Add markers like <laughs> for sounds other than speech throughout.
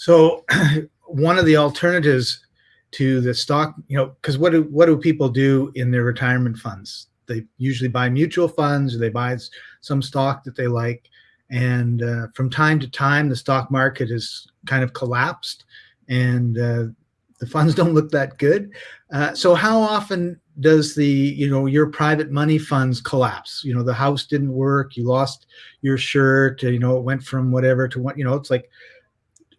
So <clears throat> one of the alternatives to the stock, you know, because what do what do people do in their retirement funds? They usually buy mutual funds or they buy some stock that they like. And uh, from time to time, the stock market has kind of collapsed and uh, the funds <laughs> don't look that good. Uh, so how often does the, you know, your private money funds collapse? You know, the house didn't work, you lost your shirt, you know, it went from whatever to what, you know, it's like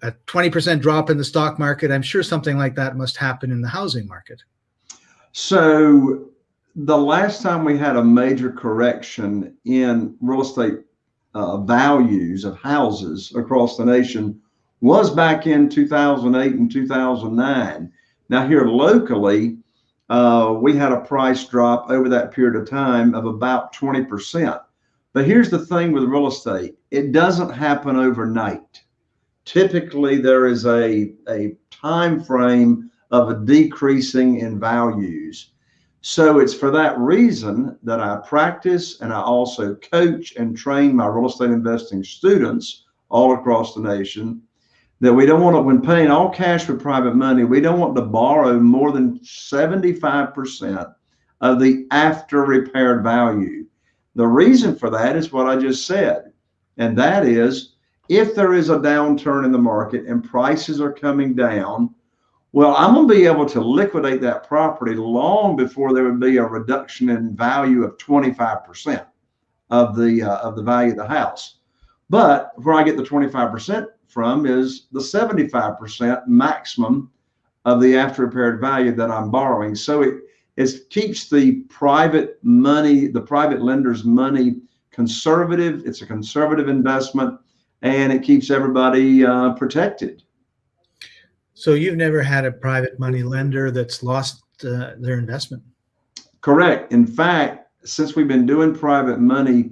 a 20% drop in the stock market. I'm sure something like that must happen in the housing market. So the last time we had a major correction in real estate uh, values of houses across the nation was back in 2008 and 2009. Now here locally, uh, we had a price drop over that period of time of about 20%. But here's the thing with real estate, it doesn't happen overnight. Typically there is a, a time frame of a decreasing in values. So it's for that reason that I practice and I also coach and train my real estate investing students all across the nation that we don't want to, when paying all cash for private money, we don't want to borrow more than 75% of the after repaired value. The reason for that is what I just said. And that is if there is a downturn in the market and prices are coming down, well, I'm going to be able to liquidate that property long before there would be a reduction in value of 25% of the uh, of the value of the house. But where I get the 25% from is the 75% maximum of the after repaired value that I'm borrowing. So it, it keeps the private money, the private lender's money conservative. It's a conservative investment and it keeps everybody uh, protected. So you've never had a private money lender that's lost uh, their investment? Correct. In fact, since we've been doing private money,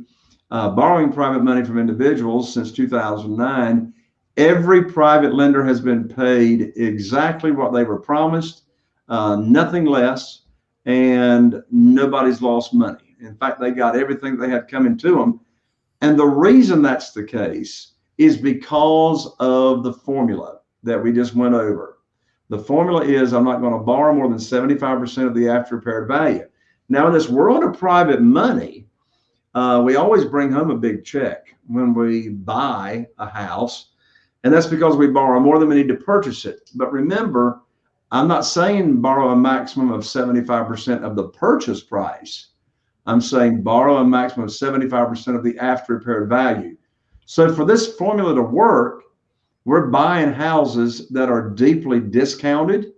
uh, borrowing private money from individuals since 2009, every private lender has been paid exactly what they were promised, uh, nothing less, and nobody's lost money. In fact, they got everything they had coming to them. And the reason that's the case is because of the formula that we just went over. The formula is I'm not going to borrow more than 75% of the after repaired value. Now, in this world of private money, uh, we always bring home a big check when we buy a house. And that's because we borrow more than we need to purchase it. But remember, I'm not saying borrow a maximum of 75% of the purchase price. I'm saying borrow a maximum of 75% of the after repaired value. So for this formula to work, we're buying houses that are deeply discounted.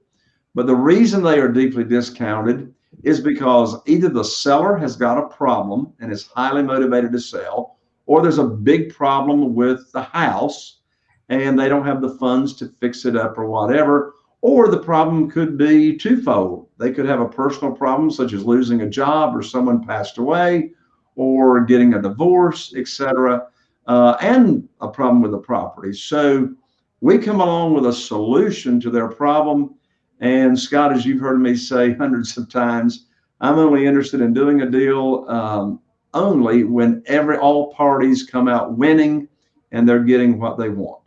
But the reason they are deeply discounted is because either the seller has got a problem and is highly motivated to sell, or there's a big problem with the house and they don't have the funds to fix it up or whatever. Or the problem could be twofold. They could have a personal problem, such as losing a job or someone passed away or getting a divorce, etc., uh, and a problem with the property. So we come along with a solution to their problem. And Scott, as you've heard me say <laughs> hundreds of times, I'm only interested in doing a deal um, only when every all parties come out winning and they're getting what they want.